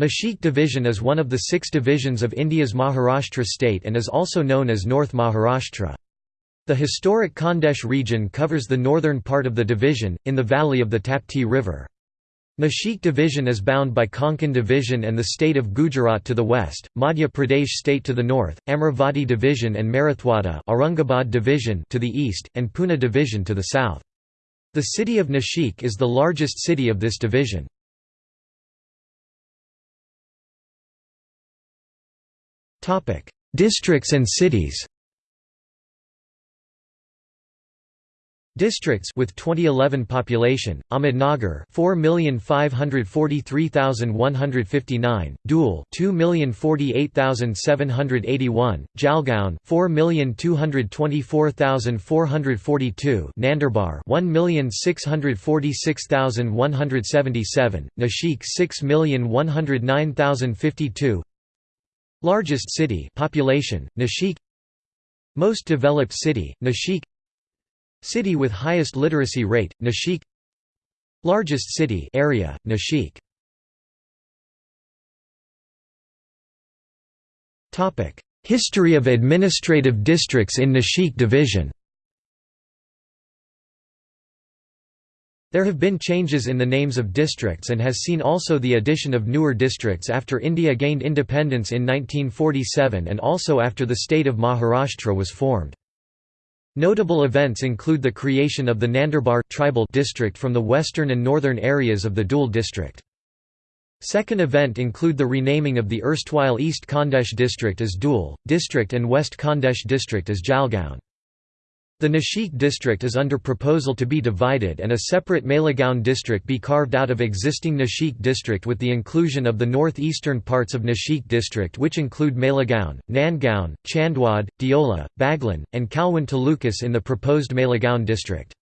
Nashik Division is one of the six divisions of India's Maharashtra state and is also known as North Maharashtra. The historic Khandesh region covers the northern part of the division, in the valley of the Tapti River. Nashik Division is bound by Konkan Division and the state of Gujarat to the west, Madhya Pradesh state to the north, Amravati Division and Marathwada Aurangabad Division to the east, and Pune Division to the south. The city of Nashik is the largest city of this division. Districts and cities Districts with 2011 population: Ahmednagar 4,543,159, Dhule 2,048,781, Jalgaon 4,224,442, Nandurbar 1,646,177, Nashik 6,109,052. Largest city population: Nashik. Most developed city: Nashik. City with highest literacy rate, Nashik Largest city area, Nashik History of administrative districts in Nashik division There have been changes in the names of districts and has seen also the addition of newer districts after India gained independence in 1947 and also after the state of Maharashtra was formed. Notable events include the creation of the Nandurbar tribal district from the western and northern areas of the Dhule district. Second event include the renaming of the erstwhile East Khandesh district as Dhule, district and West Khandesh district as Jalgaon. The Nashik district is under proposal to be divided and a separate Malegaon district be carved out of existing Nashik district with the inclusion of the northeastern parts of Nashik district which include Malegaon, Nandgaon, Chandwad, Deola, Baglan, and Kalwan Talukas in the proposed Malegaon district.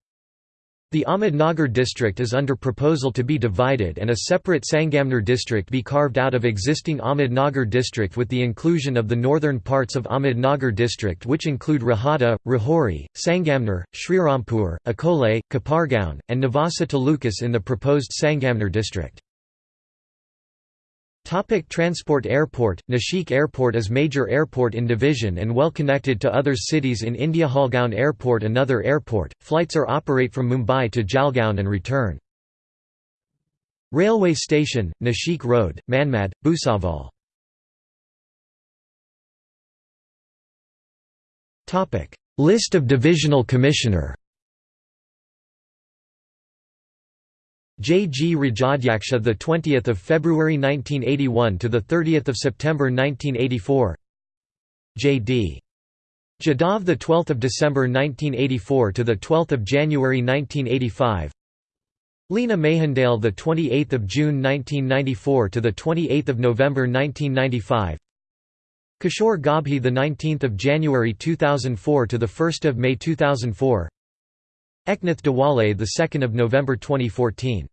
The Ahmednagar district is under proposal to be divided and a separate Sangamner district be carved out of existing Ahmednagar district with the inclusion of the northern parts of Ahmednagar district which include Rahata, Rahuri, Sangamner, Srirampur, Akole, Kopargaon, and Nevasa Talukas in the proposed Sangamner district. Topic transport Airport. Nashik Airport is major airport in division and well connected to other cities in India. Jalgaon Airport another airport, flights are operate from Mumbai to Jalgaon and return. Railway station, Nashik Road, Manmad, Bhusaval List of Divisional Commissioner J. G. Rajadhyaksha, the 20th of February 1981 to the 30th of September 1984. J. D. Jadhav, the 12th of December 1984 to the 12th of January 1985. Leena Mahendale, the 28th of June 1994 to the 28th of November 1995. Kishore Gabhi, the 19th of January 2004 to the 1st of May 2004. Eknath 2nd of November 2014